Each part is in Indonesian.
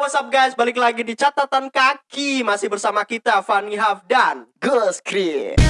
what's up guys? Balik lagi di catatan kaki Masih bersama kita Fanny Hafdan Gus Kri.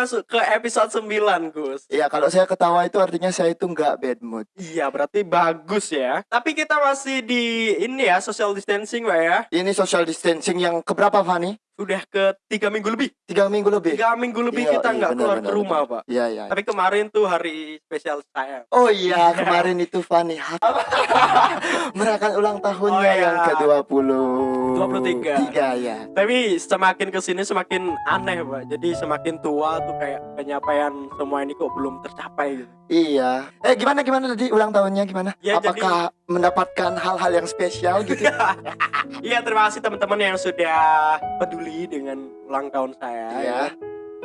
Masuk ke episode 9 Gus Ya kalau saya ketawa itu artinya saya itu nggak bad mood. Iya berarti bagus ya Tapi kita masih di ini ya social distancing Pak ya Ini social distancing yang keberapa Fani? Udah ke tiga minggu lebih Tiga minggu lebih. Tiga minggu lebih Iya, kita iya, nggak benar, keluar ke rumah benar. Pak Iya iya. Tapi kemarin tuh hari spesial saya Oh iya kemarin itu Fani merayakan ulang tahunnya Oh, iya. yang ke 20 23. Tiga ya. Tapi semakin ke sini semakin aneh pak Jadi semakin tua tuh kayak pencapaian semua ini kok belum tercapai gitu Iya. Eh gimana gimana tadi ulang tahunnya gimana? Ya, Apakah mendapatkan hal-hal yang spesial gitu? Iya terima kasih teman-teman yang sudah peduli dengan ulang tahun saya Iya. ya.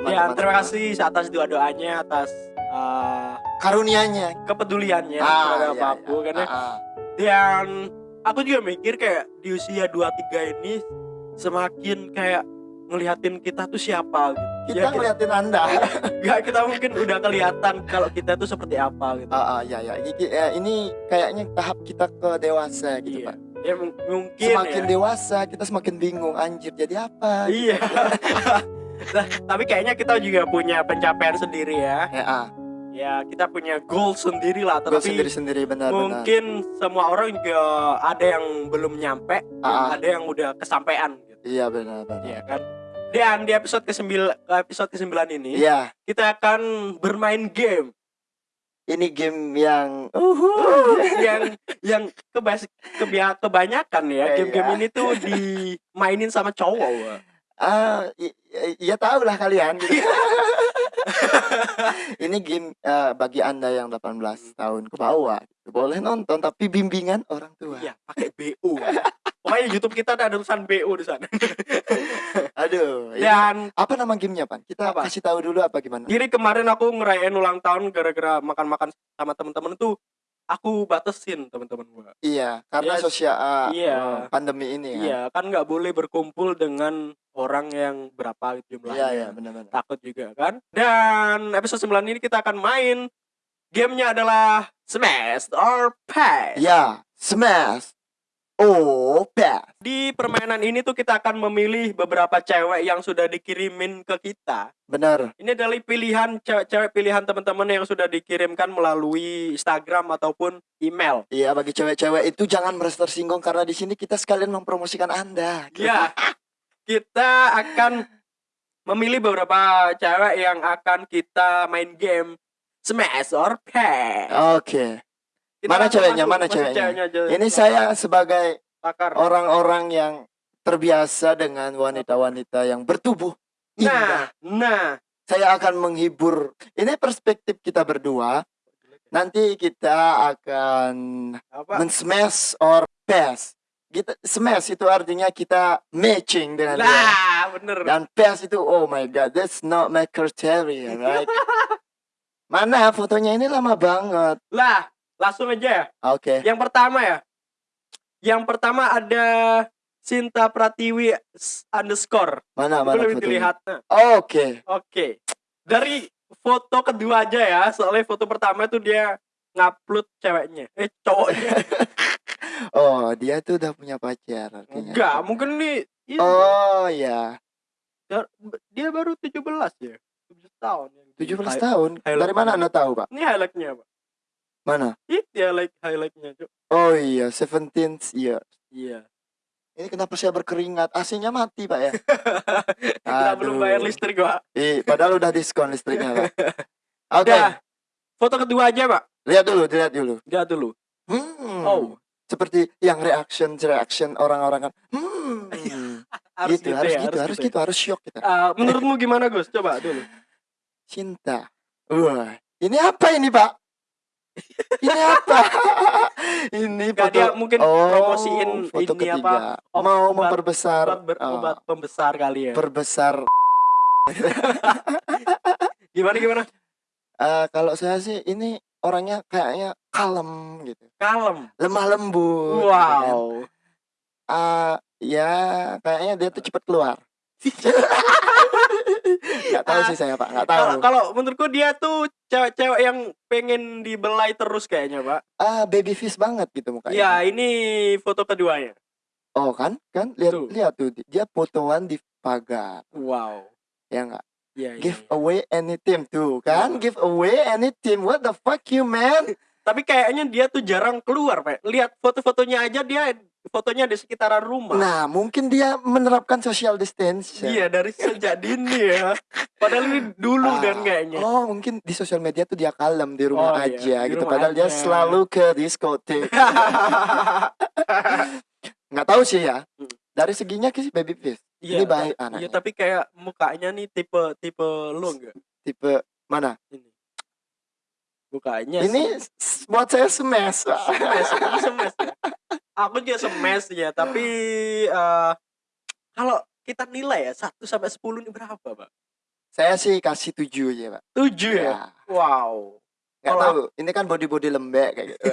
Ya terima kasih atas doa-doanya Atas eh, Karunianya. kepeduliannya Ah, terhadap iya, aku iya. Karena Ah, ah. Dan aku juga mikir kayak di usia 23 ini Semakin kayak ngelihatin kita tuh siapa gitu Kita Ya, ngeliatin Anda. Gak kita mungkin udah kelihatan kalau kita tuh seperti apa gitu Ah, ah, ya ya. Ini, eh, ini kayaknya tahap kita ke dewasa gitu, Iya. Pak. Ya mung- mungkin Semakin ya. dewasa kita semakin bingung anjir jadi apa? Iya. nah, tapi kayaknya kita juga punya pencapaian sendiri ya. Ya, ah, Ya kita punya goal sendiri lah. Tapi sendiri-sendiri benar benar. mungkin semua orang juga ada yang belum nyampe, Ah, ah. ada yang udah kesampaian. Gitu. Iya benar benar. Iya kan. Dan di episode ke-9 episode ke-9 ini Iya, kita akan bermain game ini game yang uhuh. yang yang kebas kebia- kebanyakan ya Iya. game-game ini tuh dimainin sama cowok. Ah, i- ya tahu lah kalian. gitu. ini game eh, bagi anda yang 18 tahun ke bawah boleh nonton tapi bimbingan orang tua. Iya, pakai BO. Pokoknya YouTube kita ada tulisan BO di sana. Aduh. ini- Dan apa nama gamenya pan? Kita Apa? kasih tahu dulu apa gimana? Jadi kemarin aku ngerayain ulang tahun gara-gara makan-makan sama temen-temen tuh aku batasin temen-temen gua. Iya, karena Yes. sosial ah, Iya. oh, pandemi ini kan. Iya, kan nggak boleh berkumpul dengan orang yang berapa jumlahnya. Iya, iya, benar-benar. Takut juga kan. Dan episode 9 ini kita akan main gamenya adalah Smash or Pass. Ya, smash. Oh. Di permainan ini tuh kita akan memilih beberapa cewek yang sudah dikirimin ke kita. Benar. Ini adalah pilihan cewek-cewek pilihan teman-teman yang sudah dikirimkan melalui Instagram ataupun email. Iya, bagi cewek-cewek itu jangan merasa tersinggung karena di sini kita sekalian mempromosikan Anda. Ya, kita akan memilih beberapa cewek yang akan kita main game Smash or Pass. Oke. Kita Mana ceweknya? masuk. Mana Masuk ceweknya? aja. Ini saya sebagai orang-orang yang terbiasa dengan wanita-wanita yang bertubuh indah. Nah, nah. Saya akan menghibur. Ini perspektif kita berdua. Nanti kita akan Apa? men-smash or pass. Kita smash itu artinya kita matching dengan dia. Lah, bener. Dan pass itu oh my god, that's not my criteria, right? Mana fotonya ini lama banget. Lah, langsung aja ya. Oke. Yang pertama ya. Yang pertama ada Sinta Pratiwi underscore. Mana Itu mana lebih dilihat. Oke. Oke. Dari foto kedua aja ya. Soalnya foto pertama itu dia ngupload ceweknya. Eh, cowoknya. Oh, dia tuh udah punya pacar artinya. Enggak, mungkin ini ini- Oh ya, dia baru 17 ya. 17 tahun. 17 Hi- tahun. Dari mana Anda tahu, Pak? Ini highlightnya, Pak. Mana? Itu highlight highlightnya, Cuk. Oh iya, 17 year. Iya. Ini kenapa saya berkeringat? AC-nya mati, Pak ya? Kita belum bayar listrik, Pak. Ih, padahal udah diskon listriknya, Pak. Oke, Udah. Foto kedua aja, Pak. lihat dulu, lihat dulu. Lihat dulu. Hmm. Oh, Seperti yang reaction reaction orang-orang kan. Hmm. harus gitu, gitu, harus ya, gitu, harus ya. gitu, harus shock kita. Ah, menurutmu gimana, Gus? Coba dulu. Cinta. Wah, ini apa ini, Pak? Ini apa? ini foto dia mungkin oh, promosiin foto ini ketiga. apa, obat- Mau memperbesar Obat ber- oh, obat pembesar kali ya. perbesar. Gimana gimana? Eh, kalau saya sih ini orangnya kayaknya kalem gitu. Kalem. Lemah lembut. gitu kan. Wow. Ah, ya kayaknya dia tuh cepat keluar. Nggak tahu sih saya pak, nggak tahu. Kalau kalau menurutku dia tuh cewek-cewek yang pengen dibelai terus kayaknya, Pak. Ah baby face banget gitu mukanya. Ya, ini foto keduanya. Oh kan, kan lihat Tuh. lihat tuh dia fotoan di pagar, Wow. ya nggak? Ya, ya, Give ya. away any team tuh kan, Iya. give away any team. What the fuck you man? Tapi kayaknya dia tuh jarang keluar, Pak. Lihat foto-fotonya aja dia fotonya di sekitaran rumah. Nah mungkin dia menerapkan social distancing. Iya, dari sejak dini ya. Padahal ini dulu Ah, kan kayaknya. Oh mungkin di sosial media tuh dia kalem di rumah Oh, iya, aja di gitu. rumah Padahal dia aja. selalu ke diskotik. Nggak tahu sih ya. Hmm. Dari seginya sih baby face. Iya, Ini baik ta- Iya, anaknya. tapi kayak mukanya nih tipe tipe lu enggak? Tipe mana? Ini. Mukanya Ini sih. buat saya smash. Pak. semes, aku semes juga semes ya, tapi eh, kalau kita nilai ya 1 sampai 10 ini berapa, Pak? Saya sih kasih tujuh ya pak. 7 ya. Ya. Wow. Nggak Kalau tahu. Ini kan body body lembek kayak gitu.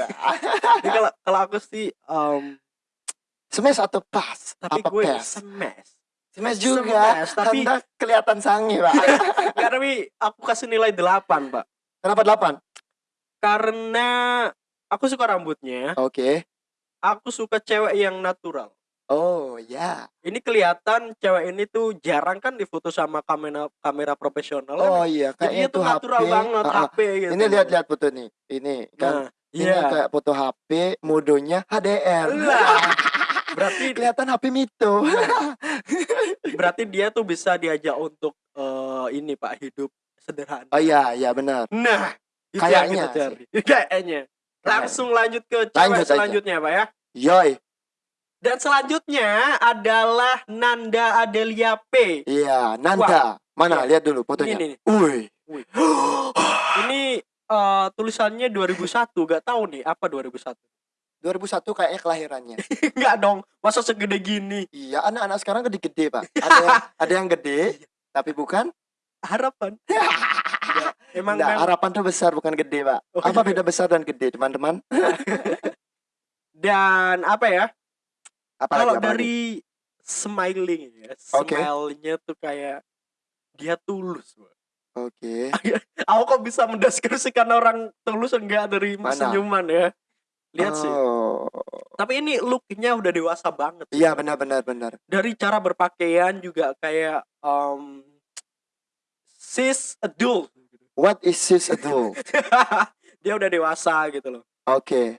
Ini kalau kalau aku sih em, smash atau pas? tapi Apa gue pass? semes. Smash juga. Smash, tapi- Anda kelihatan sange pak. Enggak, tapi aku kasih nilai 8, Pak. Kenapa delapan? Karena aku suka rambutnya, Oke. Aku suka cewek yang natural. Oh ya. Ini kelihatan cewek ini tuh jarang kan difoto sama kamera kamera profesional. Oh kan? iya. Kayaknya tuh itu natural HP. banget ah. HP gitu. Ini lihat-lihat foto nih. Ini kan. Nah, Ini iya. kayak foto HP, modenya HDR. Lah, berarti Kelihatan HP Mito. berarti dia tuh bisa diajak untuk eh, ini Pak hidup sederhana. Oh iya, iya benar. Nah, Kayaknya. Kayaknya. Langsung lanjut ke cewek Lanjut aja. selanjutnya, Pak ya. Yoi. Dan selanjutnya adalah Nanda Adelia P. Iya, Nanda. Mana? Iya. Lihat dulu fotonya. Ini nih. Wih. Wih. Ini eh, tulisannya 2001, gak tahu nih apa 2001. 2001 kayaknya kelahirannya. Enggak dong, masa segede gini. iya, anak-anak sekarang gede-gede, Pak. Ada yang, ada yang gede, tapi bukan. Harapan. Emang Nggak, harapan tuh besar bukan gede, Pak. Oh, Apa beda besar dan gede, teman-teman? dan apa ya? Apa Kalau lagi? dari smiling ya, Oke. smile-nya tuh kayak dia tulus. Pak. Oke. Aku kok bisa mendeskripsikan orang tulus enggak dari Mana? senyuman ya? Lihat sih. Oh. Tapi ini looknya udah dewasa banget. Iya, benar benar benar. Dari cara berpakaian juga kayak um, sis adult. What is this adult? dia udah dewasa gitu loh. Oke.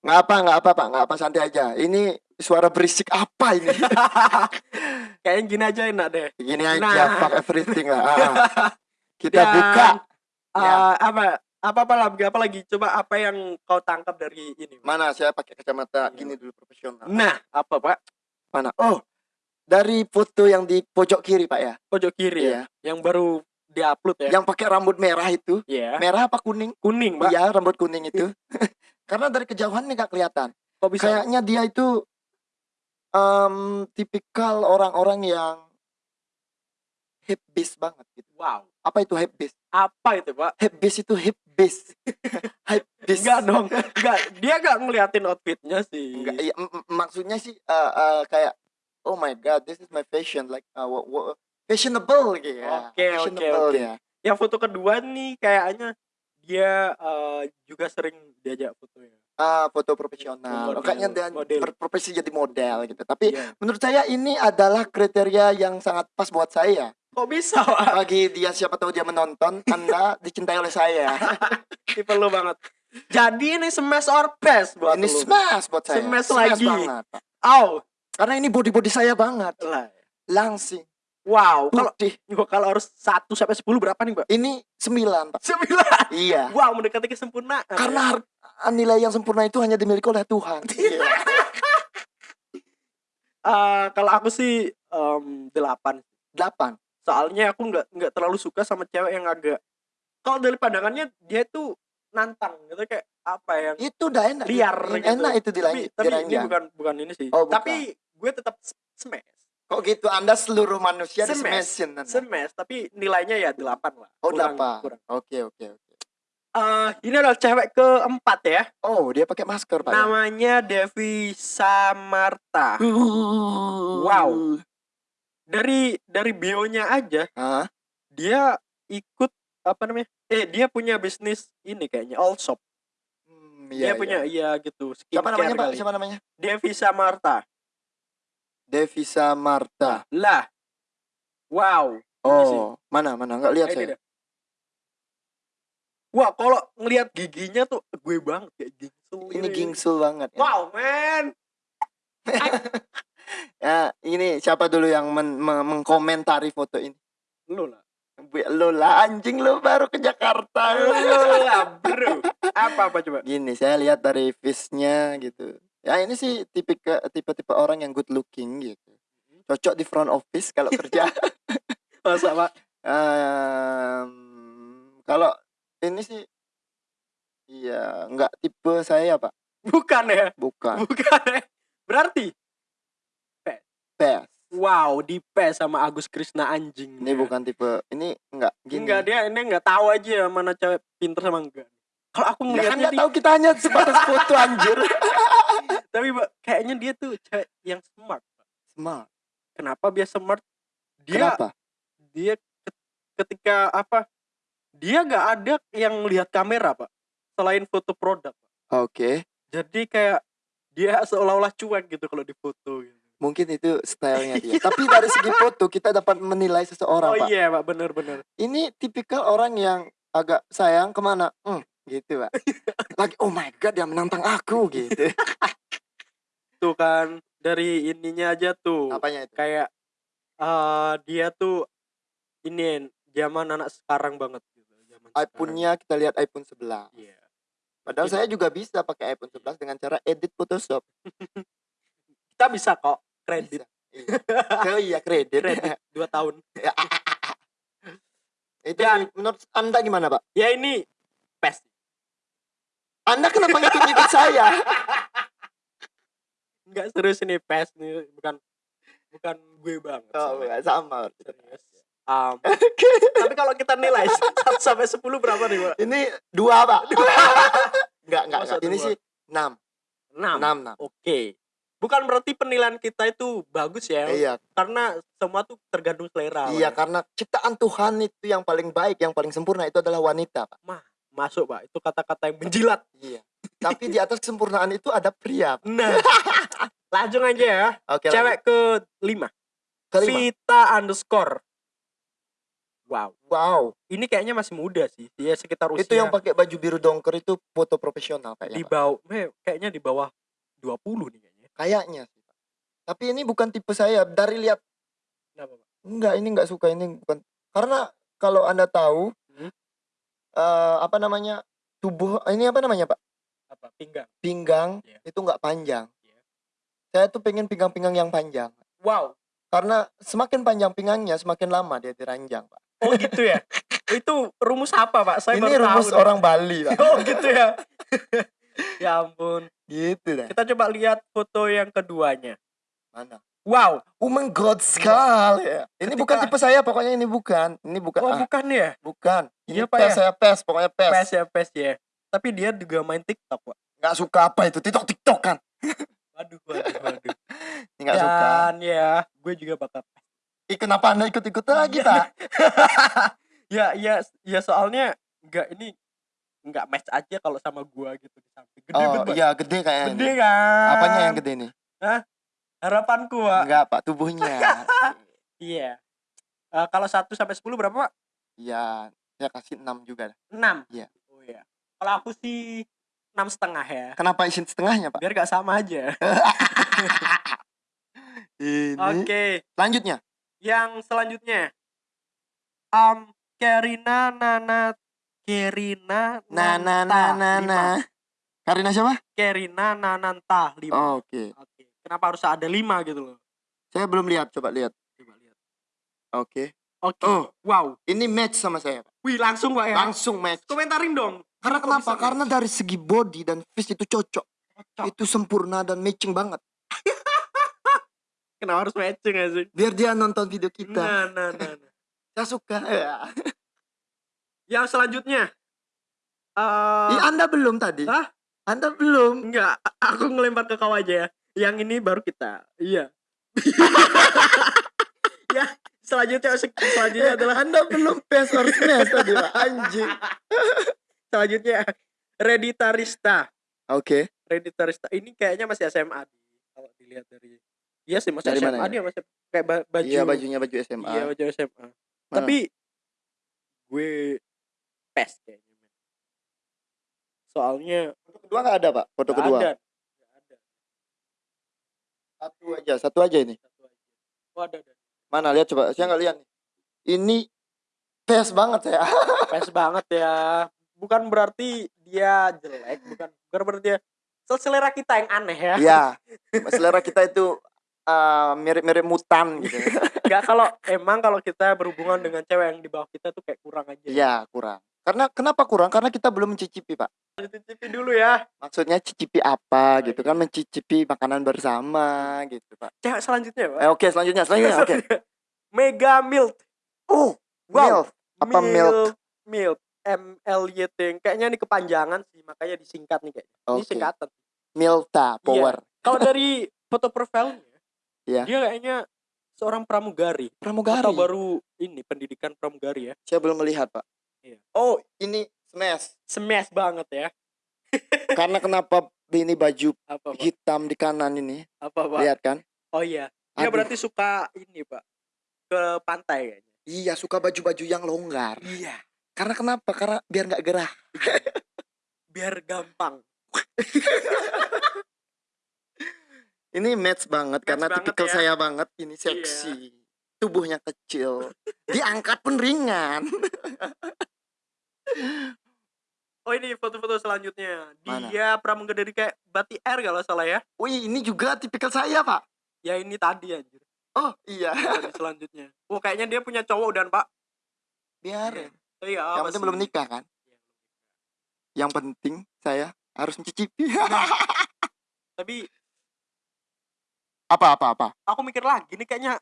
Nggak apa, nggak apa, Pak. Nggak apa, santai aja. Ini suara berisik apa ini? Kayaknya gini aja enak deh. Gini aja, Nah. fuck everything lah. Ah. Kita Dan, buka. eh, Ya. apa apa apa lagi apa lagi coba apa yang kau tangkap dari ini Mana saya pakai kacamata Iya. gini dulu profesional. nah apa pak Mana? Oh, dari foto yang di pojok kiri, Pak ya. pojok kiri Iya. ya yang baru diupload ya Yang pakai rambut merah itu. Iya. Merah apa kuning? kuning pak Iya, rambut kuning itu. Karena dari kejauhan nih nggak kelihatan. kok bisa Kayaknya dia itu em, tipikal orang-orang yang hip beast banget gitu. wow Apa itu hip beast? apa itu pak Hip beast itu hip beast. hip beast. enggak dong enggak dia enggak ngeliatin outfitnya sih Enggak, iya, maksudnya sih eh, eh, kayak oh my god, this is my fashion like uh, fashionable gitu ya. Oke, oke, Fashionable oke. ya. yang foto kedua nih kayaknya dia eh, juga sering diajak foto ya Ah, foto profesional. Model, Kayaknya dia model. berprofesi jadi model gitu. Tapi Iya. menurut saya ini adalah kriteria yang sangat pas buat saya. kok bisa pak Bagi dia siapa tahu dia menonton, Anda dicintai oleh saya. tipe lu banget jadi ini smash or pass buat ini lu smash buat saya. Smash lagi. banget. Au. Karena ini body-body saya banget. lah Langsing. Wow kalau Putih. kalau harus 1 sampai 10 berapa nih, Mbak? Ini 9, Pak. 9. Iya. Wow, mendekati kesempurnaan. Karena har- nilai yang sempurna itu hanya dimiliki oleh Tuhan. Iya. Eh, kalau aku sih em, 8. 8. Soalnya aku nggak nggak terlalu suka sama cewek yang agak kalau dari pandangannya dia tuh nantang gitu kayak apa yang Itu udah enak. liar gitu. Enak itu tapi, dilanjut. tapi ini diranjang. bukan bukan ini sih. Oh, bukan. Tapi gue tetap smash. Kok gitu? Anda seluruh manusia di Anda. Smash tapi nilainya ya 8 lah. Oh, Kurang- delapan. kurang. Oke, oke, oke. Eh, ini adalah cewek keempat ya. Oh, dia pakai masker, Pak. ya? Namanya Devi Samarta. Wow. Dari dari bionya aja Hah? dia ikut apa namanya? Eh dia punya bisnis ini kayaknya all shop. Hmm, dia iya, punya iya. iya gitu. Siapa namanya, Pak? kali. Siapa namanya? Devi Samarta. Devisa Marta. Lah. Wow. Oh, mana mana enggak lihat Eh, saya. Wah, kalau ngelihat giginya tuh gue banget kayak gingsul. Ini gingsul banget. ya. Wow, man. Ya, ini siapa dulu yang men- me- mengkomentari foto ini? Lu lah. Lu lah anjing lu baru ke Jakarta. Lu lah, bro. Apa apa coba? Gini, saya lihat dari face-nya gitu. Ya ini sih tipikal tipe-tipe orang yang good looking gitu. Cocok di front office kalau kerja. Masa, Pak? Em, kalau ini sih Iya, nggak tipe saya, Pak. Bukan ya? Bukan. Bukan ya? Berarti Pes. wow, di PES sama Agus Krisna anjing. Ini bukan tipe ini enggak gini. Enggak dia ini enggak tahu aja mana cewek pinter sama enggak. Kalau aku Ya kan ngelihatnya nggak dia, tahu kita hanya sebatas foto anjir. tapi Mbak, kayaknya dia tuh cewek yang smart. Smart. Kenapa dia smart? Dia Kenapa? dia ke- ketika apa? Dia nggak ada yang lihat kamera, Pak. Selain foto produk. Pak. Oke. Jadi kayak dia seolah-olah cuek gitu kalau difoto gitu. Mungkin itu stylenya dia. Tapi dari segi foto kita dapat menilai seseorang, Oh Pak. iya, Pak, bener-bener. Ini tipikal orang yang agak sayang ke mana? Hmm, gitu, Pak. Lagi, oh my god, dia menantang aku gitu. Tuh kan dari ininya aja tuh. Apanya itu? kayak eh dia tuh ini zaman anak sekarang banget gitu zaman iPhone-nya kita lihat iPhone 11. iya Padahal saya juga bisa pakai iPhone 11 dengan cara edit Photoshop. kita bisa kok kredit Bisa. Iya. Oh iya, kredit. kredit dua tahun itu Ya. menurut Anda gimana, Pak? ya ini pes Anda kenapa ngikut-ngikut saya? nggak serius ini pes nih bukan bukan gue banget Oh, enggak sama. serius Am, tapi kalau kita nilai 1 sampai 10 berapa nih pak Ini dua, Pak. Enggak, enggak, Masa enggak. Ini dua? sih 6. 6 6, 6. oke bukan berarti penilaian kita itu bagus ya Iya, karena semua tuh tergantung selera iya Pak. karena ciptaan Tuhan itu yang paling baik, yang paling sempurna itu adalah wanita, Pak. masuk pak itu kata-kata yang menjilat Iya. Tapi di atas kesempurnaan itu ada pria. Nah, langsung aja ya. Oke, Cewek ke lima. lanjut. kelima. Vita underscore. Wow, Wow, ini kayaknya masih muda sih. Dia sekitar usia itu yang pakai baju biru dongker itu foto profesional di kayaknya. Pak. bawah, eh, kayaknya di bawah 20 nih kayaknya. Kayaknya sih. Tapi ini bukan tipe saya. Dari lihat Kenapa, Pak? enggak, ini enggak suka ini bukan. Karena kalau Anda tahu Hmm? eh, apa namanya? tubuh ini apa namanya, Pak? Apa? Pinggang. Pinggang Iya. itu enggak panjang. Iya. Saya tuh pengen pinggang-pinggang yang panjang. Wow. Karena semakin panjang pinggangnya, semakin lama dia diranjang, Pak. Oh gitu ya. itu rumus apa, Pak? Saya ini rumus tahu orang Bali, Pak. Oh gitu ya. ya ampun. gitu dah. Kita coba lihat foto yang keduanya. Mana? Wow. Oh my god, sekali. ya. Ini Ketika- bukan tipe saya, pokoknya ini bukan. Ini bukan. Oh ah, bukan ya? bukan. Ini Iya, Pak, pes ya? saya pes, pokoknya pes. PES ya, PES ya. Tapi dia juga main TikTok, Pak. Nggak suka apa itu? TikTok TikTok kan? Waduh, waduh, waduh. Nggak suka. Dan ya, gue juga bakal Ih, kenapa anda ikut-ikut lagi. Pak? ya ya ya soalnya nggak ini nggak match aja kalau sama gua gitu di samping gede Oh, banget iya gede kayaknya. gede ini. kan Apanya yang gede nih? harapanku pak Enggak, Pak, tubuhnya. iya Eh, kalau 1 sampai 10 berapa pak Iya, saya kasih 6 juga. dah. 6 Iya. oh iya kalau aku sih enam setengah ya Kenapa isin setengahnya, Pak? biar gak sama aja Ini. oke Lanjutnya. yang selanjutnya um Kerina Nana Kerina nah, nah, lima. nah. Karina siapa? Kerina Nananta 5 Oh, Oke. Oke. Kenapa harus ada lima gitu loh? Saya belum lihat, coba lihat. Coba lihat. Oke. Oke. Oh. Wow. Ini match sama saya. Wih langsung pak ya. Langsung match. Komentarin dong. Karena kenapa? Karena dari segi body dan face itu cocok. Cocok. Itu sempurna dan matching banget. Kenapa harus matching gak sih? Biar dia nonton video kita. Nah, nah, nah, nah. Saya suka. Ya. Yang selanjutnya. eh Ih, Anda belum tadi? Hah? Anda belum. enggak, aku ngelempar ke kau aja ya. Yang ini baru kita. Iya. ya, selanjutnya selanjutnya adalah Anda belum PES or smash tadi, Pak. Anjing. Selanjutnya Reditarista. Oke. Reditarista ini kayaknya masih SMA kalau dilihat dari Iya sih masih Dari SMA mana ya? dia masih kayak ba- baju Iya, bajunya baju SMA. Iya, baju SMA. Mana? Tapi gue pes kayaknya. Soalnya Foto kedua nggak ada, Pak? Foto nggak kedua. ada. Nggak ada. Satu aja, satu aja ini. Satu aja. Oh, ada, ada. Mana lihat coba. Saya nggak lihat nih. Ini PES banget saya. Pes banget ya. Bukan berarti dia jelek, bukan bukan berarti dia selera kita yang aneh ya. Iya. Selera kita itu eh, mirip-mirip mutan gitu. Enggak kalau emang kalau kita berhubungan dengan cewek yang di bawah kita tuh kayak kurang aja. Iya, kurang. Karena kenapa kurang? Karena kita belum mencicipi, Pak. Cicipi dulu ya. Maksudnya cicipi apa Oh, gitu kan mencicipi makanan bersama gitu, Pak. Cewek selanjutnya, Pak. Eh, oke, selanjutnya, selanjutnya. Oke. Mega Milk. Oh, Wow. milk. Apa milk? Milk. L Y T. Kayaknya ini kepanjangan sih, makanya disingkat nih kayaknya. Ini Oke. singkatan. Milta Power. Kalau dari foto profilnya, Iya. dia kayaknya seorang pramugari. Pramugari. Atau baru ini pendidikan pramugari ya. Saya belum melihat, Pak. Iya. Oh, Ini smash. smash banget ya. Karena kenapa ini baju Apa, Pak? hitam di kanan ini? Apa, Pak? Lihat kan? Oh iya. Dia Aduh. berarti suka ini, Pak. Ke pantai kayaknya. Iya, suka baju-baju yang longgar. Iya. Karena kenapa? Karena biar nggak gerah. Biar gampang. Ini match banget karena banget tipikal ya. saya banget. Ini seksi. Tubuhnya kecil. Diangkat pun ringan. Oh ini foto-foto selanjutnya. Mana? Dia pramugari kayak Bati Air kalau salah ya. Wih, ini juga tipikal saya, Pak. Ya ini tadi anjir. Oh, iya. Tadi selanjutnya. Oh kayaknya dia punya cowok dan Pak. Biarin. Iya, Yang penting sih? belum nikah kan? Yang penting saya harus mencicipi. Tapi apa apa apa? aku mikir lagi nih kayaknya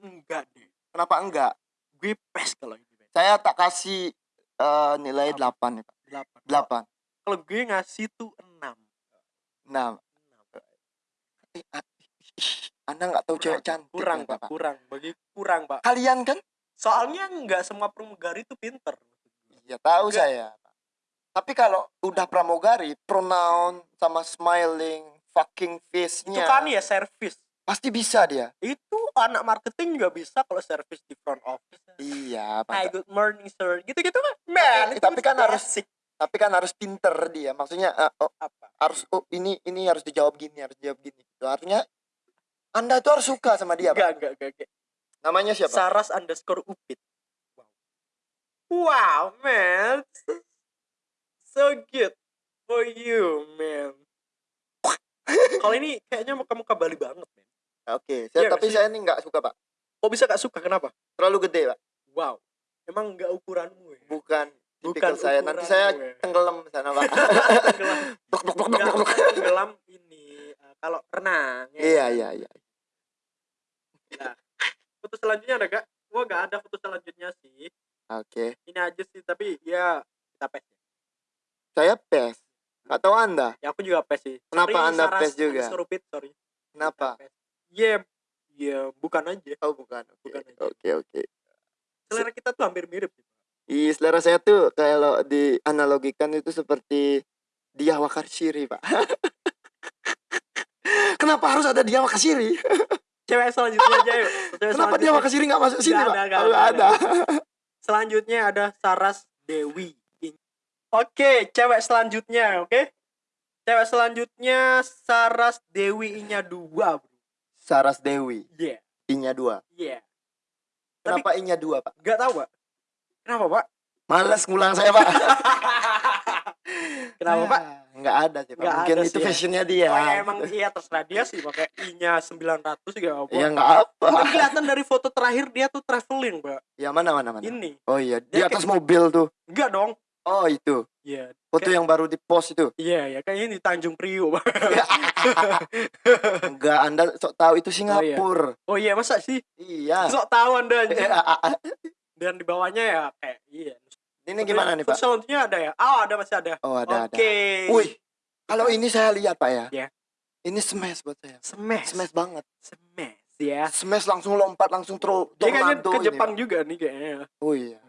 enggak deh. Kenapa enggak? Gue pes kalau ini. Saya tak kasih eh, nilai 8 nih, Pak. Delapan. 8. Kalau gue ngasih tuh enam. Nah, Enam. eh, ah, Anda nggak tahu cewek cantik. Kurang ternyata, pak, kurang. Bagi kurang pak. Kalian kan? Soalnya nggak semua pramugari itu pinter. Iya, tahu Enggak. saya. Tapi kalau udah pramugari, pronoun sama smiling, fucking Itu face-nya kan ya service. pasti bisa dia. Itu anak marketing juga bisa kalau service di front office. Iya, Hi, Pak. good morning sir. Gitu-gitu kan. Man, Tapi- itu tapi kan harus- basic. Tapi kan harus pinter dia. Maksudnya eh, oh, apa? harus oh ini ini harus dijawab gini, harus dijawab gini. Itu artinya Anda itu harus suka sama dia, Pak. Enggak, enggak, enggak, enggak. Namanya siapa? Saras underscore upit. Wow. Wow, man. So good for you, man. Kalau ini kayaknya muka-muka Bali banget, man. Oke, saya, Iya nggak tapi sih? saya ini nggak suka, Pak. Kok bisa gak suka? Kenapa? Terlalu gede, Pak. Wow. Emang nggak ukuranmu ya? Bukan Bukan saya. Nanti saya ya. tenggelam di sana, Pak. Tenggelam. Nggak, tenggelam ini eh, kalau renang. ya Iya, kan? iya, iya. Foto selanjutnya ada gak? Gua gak ada foto selanjutnya sih. Oke. Ini aja sih, tapi ya kita pes. Saya PES. Nggak tahu Anda. Ya aku juga pes sih. Kenapa Sorry, Anda Saras pes juga? underscore upit, sorry. Kenapa? Iya, iya bukan aja. Oh, bukan. Oke, Bukan aja. oke. oke. Selera kita tuh hampir mirip. Ih, selera saya tuh kalau dianalogikan itu seperti dia Wakarsiri, Pak. Kenapa harus ada dia Wakarsiri? Cewek selanjutnya aja yuk. Cewek Kenapa dia. Wakarsiri nggak masuk sini, Pak? ada, nggak Oh, nggak ada, ada. Selanjutnya ada Saras Dewi. Oke, cewek selanjutnya, oke? Cewek selanjutnya Saras Dewi-nya dua, bro. Saras Dewi, Iya, I-nya dua. iya. Kenapa I-nya dua, Pak? Gak tahu, Pak. Kenapa, Pak? Males ngulang saya, Pak. Kenapa, Pak? Nggak ada sih. Nggak Mungkin ada itu sih ya. fashionnya dia. Oh, ya, emang iya terserah dia sih pakai I-nya 900 juga apa. Ya nggak apa. Tapi kelihatan dari foto terakhir dia tuh traveling, Pak. Ya mana mana mana. Ini. Oh iya, di Dia atas mobil tuh. Enggak dong. Oh itu. Iya. Foto Kayak- yang baru di post itu. Iya, ya kayaknya di Tanjung Priok. Bang. Enggak, Anda sok tahu itu Singapura. oh iya, masa sih? Iya. Sok tahu Anda. Dan di bawahnya ya kayak iya. Ini gimana nih, Pak? Selanjutnya ada ya? Oh, ada masih ada. Oh, ada Oke. ada. Wih, kalau ini saya lihat, Pak ya. Iya. Ini smash buat saya. Smash. Smash banget. Smash ya. Smash langsung lompat langsung tro Dia kayaknya ke ini, Jepang Pak. juga nih kayaknya. Oh iya.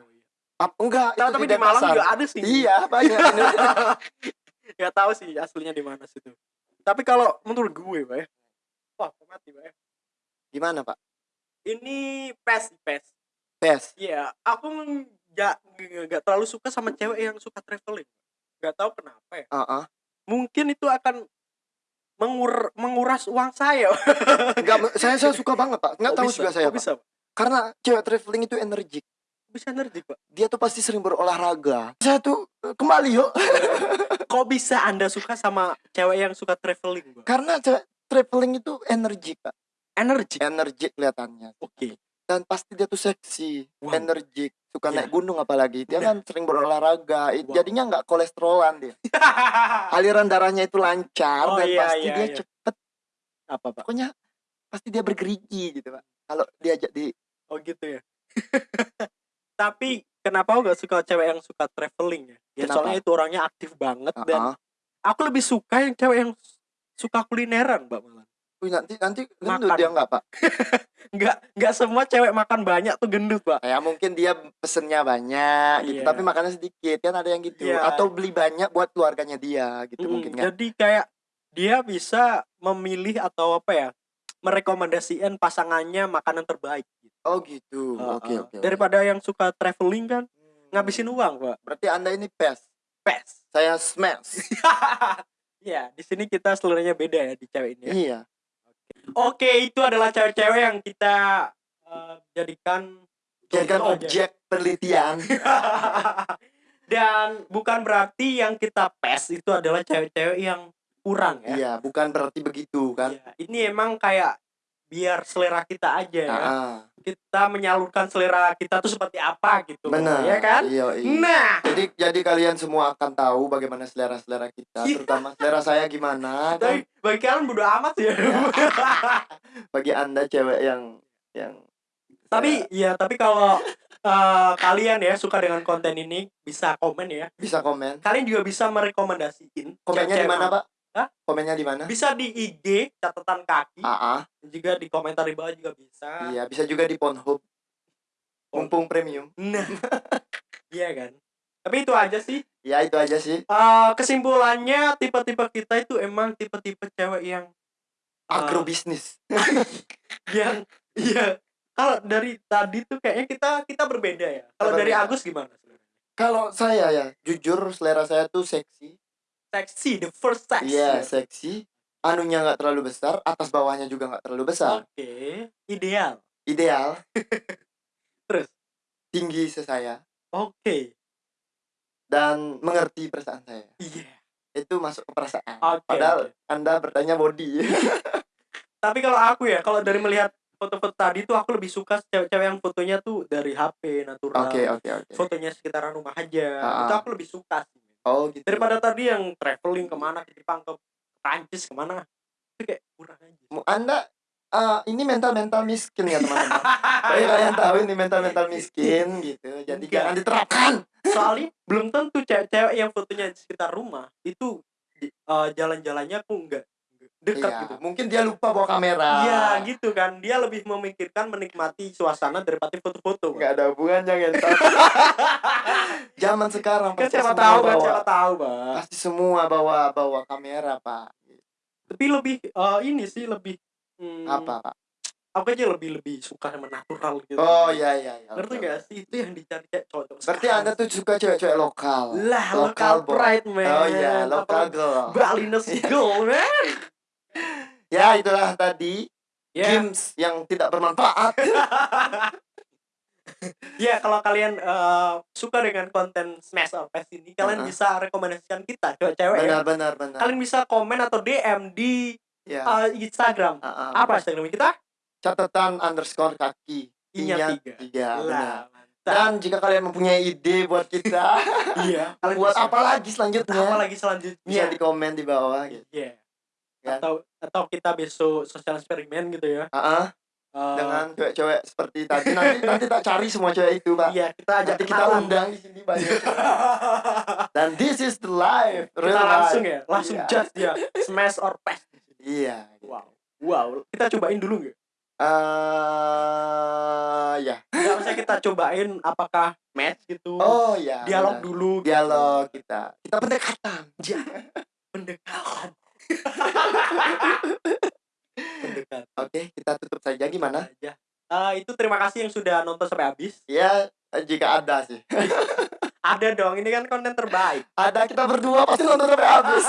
Ap, enggak, Nah, itu tapi di Malang juga ada sih. Iya, banyak. Gak tahu sih aslinya di mana situ. Tapi kalau menurut gue, Pak ya. Wah, mati, Pak ya. Gimana, Pak? Ini PES, PES. PES. Iya, aku nggak nggak terlalu suka sama cewek yang suka traveling. Gak tahu kenapa ya. Heeh. Mungkin itu akan mengur menguras uang saya. Enggak, saya saya suka banget, Pak. Enggak Kok tahu bisa? juga saya, Kok Pak. bisa, Pak? Karena cewek traveling itu energik. Bisa energi, Pak. Dia tuh pasti sering berolahraga. Saya tuh eh, kembali yuk. Kok bisa Anda suka sama cewek yang suka traveling, Pak? Karena cewek traveling itu energik, Pak. Energi. Energik kelihatannya. Oke. Dan pasti dia tuh seksi, Wow. energik, suka Iya. naik gunung apalagi. Dia Nah. kan sering berolahraga. It- Wow. Jadinya nggak kolesterolan dia. Aliran darahnya itu lancar Oh, dan iya, pasti iya, dia iya. cepet. Apa, Pak? Pokoknya pasti dia bergerigi gitu, Pak. Kalau diajak di Oh gitu ya. Tapi kenapa aku gak suka cewek yang suka traveling ya? Ya Kenapa? soalnya itu orangnya aktif banget dan Heeh. aku lebih suka yang cewek yang suka kulineran, Mbak Malan. Wih, nanti nanti gendut Makan. dia nggak, Pak? Enggak enggak semua cewek makan banyak tuh gendut, Pak. Ya mungkin dia pesennya banyak gitu, Iya. tapi makannya sedikit kan ada yang gitu. Iya. Atau beli banyak buat keluarganya dia gitu Mm, mungkin kan. Jadi kayak dia bisa memilih atau apa ya? merekomendasikan pasangannya makanan terbaik gitu. Oh gitu. Oke oke. oke. Daripada yang suka traveling kan Hmm. ngabisin uang, Pak. Berarti Anda ini pes. Pes. Saya smash. Iya, di sini kita seluruhnya beda ya di cewek ini ya. iya. Oke, itu adalah cewek-cewek yang kita eh, jadikan Jadikan contoh aja. objek penelitian. Dan bukan berarti yang kita pes itu adalah cewek-cewek yang kurang ya. Iya, bukan berarti begitu kan. Iya, Ini emang kayak biar selera kita aja ya. Ah, Kita menyalurkan selera kita tuh seperti apa gitu. benar. Ya kan? Iya, iya. Nah, Jadi jadi kalian semua akan tahu bagaimana selera-selera kita, Iya. terutama selera saya gimana kan. tapi bagi kalian bodo amat ya. Bagi Anda cewek yang yang tapi ya, tapi kalau eh, kalian ya suka dengan konten ini bisa komen ya. bisa komen. Kalian juga bisa merekomendasiin Komennya di mana, Pak? Hah? Komennya di mana? Bisa di IG catatan kaki, AA. juga di komentar di bawah juga bisa. Iya, bisa juga di Pornhub. Mumpung premium. Nah, iya kan. Tapi itu aja sih. Ya, itu aja sih. Eh, kesimpulannya tipe-tipe kita itu emang tipe-tipe cewek yang Agrobisnis. yang iya. Kalau dari tadi tuh kayaknya kita kita berbeda ya. Kalau dari. Agus gimana sebenarnya? Kalau saya ya, jujur selera saya tuh seksi. Seksi, the first sex. Iya, seksi. Anunya nggak terlalu besar, atas bawahnya juga nggak terlalu besar. Oke, ideal. Ideal. Terus? Tinggi sesaya Oke. dan mengerti perasaan saya. Iya. Itu masuk ke perasaan. Oke. Padahal. Anda bertanya body. Tapi kalau aku ya, kalau dari melihat foto-foto tadi tuh aku lebih suka cewek-cewek yang fotonya tuh dari HP natural. Oke, oke, oke. Fotonya sekitaran rumah aja. Ah. Itu aku lebih suka sih. Oh, gitu. Daripada tadi yang traveling ke mana ke Jepang ke Prancis ke mana. Itu kayak kurang aja. Mu- Anda eh, ini mental-mental miskin ya, teman-teman. Tapi kalian tahu ini mental-mental miskin gitu. Jadi Enggak. jangan diterapkan. Soalnya belum tentu cewek-cewek yang fotonya di sekitar rumah itu eh, jalan-jalannya aku enggak dekat Iya, gitu. mungkin dia lupa bawa kamera. Iya gitu kan. Dia lebih memikirkan menikmati suasana daripada foto-foto. Pak. Nggak ada hubungannya ngentot. Zaman sekarang Kan pasti siapa semua tahu kan bawa- siapa tahu, Pak. Pasti semua bawa bawa kamera, Pak. Tapi lebih eh, ini sih lebih hmm, Apa, Pak? Aku aja lebih lebih suka sama natural gitu. Oh, iya iya iya. Ngerti gak sih itu yang dicari kayak cowok. Berarti Anda tuh suka cewek-cewek lokal. lah lokal pride man. Oh iya, lokal girl. Balinese girl man. Ya, itulah tadi Ya, games yang tidak bermanfaat. ya kalau kalian eh, suka dengan konten Smash or Pass ini, kalian Uh-uh. bisa rekomendasikan kita cewek-cewek ya. benar benar benar. Kalian bisa komen atau DM di ya. eh, Instagram. Ah. Apa Instagram kita? Catatan underscore kaki. I-nya tiga. tiga. benar. Dan jika kalian mempunyai ide buat kita, iya. Kalian buat apa lagi selanjutnya? Apa lagi selanjutnya? Bisa di komen di bawah gitu. Iya. Kan? Atau atau kita besok sosial eksperimen gitu ya. Ah, ah, Eh, dengan cewek-cewek seperti tadi nanti nanti tak cari semua cewek itu, Pak. Iya, kita ajak Nanti kita undang di sini banyak. Dan this is the life. kita real langsung life. ya, langsung Iya. just dia smash or pass. Iya. Wow. Wow, kita cobain dulu nggak? Eh, ya. Nggak usah kita cobain apakah match gitu. Oh ya. dialog benar. dulu. gitu. Dialog kita. Kita pendekatan. Ja, pendekatan. Oke, kita tutup saja gimana? aja. Eh, itu terima kasih yang sudah nonton sampai habis. Ya, jika ada sih. Ada dong, ini kan konten terbaik. Ada kita berdua pasti nonton sampai habis.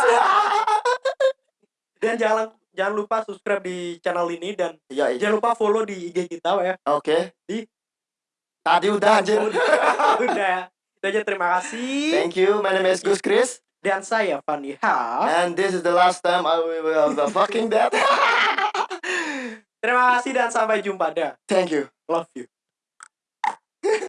Dan jangan jangan lupa subscribe di channel ini dan Iya, iya. jangan lupa follow di IG kita ya. Oke. Di- Tadi udah anjir. Udah, udah. Itu aja terima kasih. Thank you. My name is Gus Chris. Dan saya Fanny Ha. And this is the last time I will be fucking dead. Terima kasih dan sampai jumpa dah. Thank you. Love you.